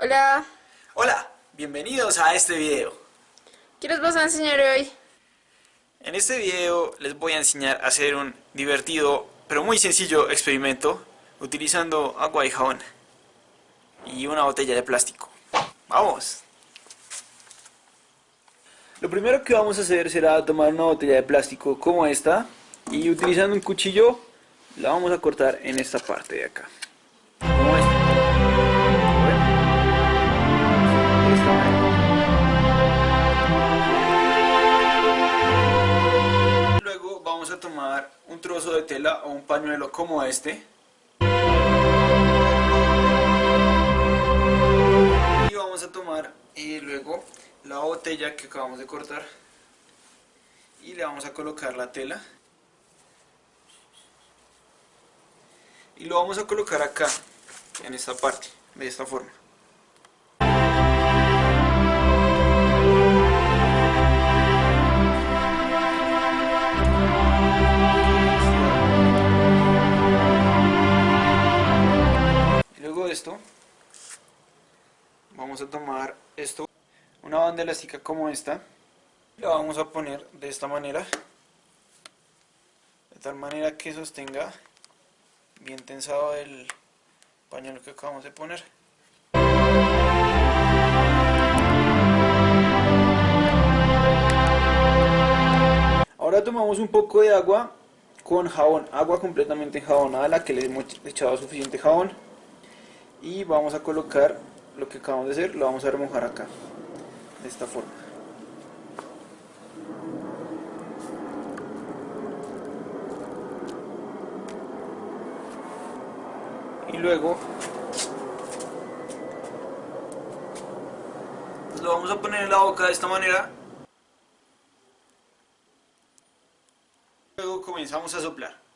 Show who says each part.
Speaker 1: Hola, bienvenidos a este video.
Speaker 2: ¿Qué les vas a enseñar hoy?
Speaker 1: En este video les voy a enseñar a hacer un divertido pero muy sencillo experimento utilizando agua y jabón y una botella de plástico. ¡Vamos! Lo primero que vamos a hacer será tomar una botella de plástico como esta y utilizando un cuchillo la vamos a cortar en esta parte de acá. Vamos a tomar un trozo de tela o un pañuelo como este. Y vamos a tomar y luego la botella que acabamos de cortar. Y le vamos a colocar la tela. Y lo vamos a colocar acá en esta parte de esta forma vamos a tomar esto una banda elástica como esta la vamos a poner de esta manera de tal manera que sostenga bien tensado el pañuelo que acabamos de poner. Ahora tomamos un poco de agua con jabón, agua completamente enjabonada la que le hemos echado suficiente jabón y vamos a colocar lo que acabamos de hacer, lo vamos a remojar acá de esta forma. Y luego lo vamos a poner en la boca de esta manera. Luego comenzamos a soplar.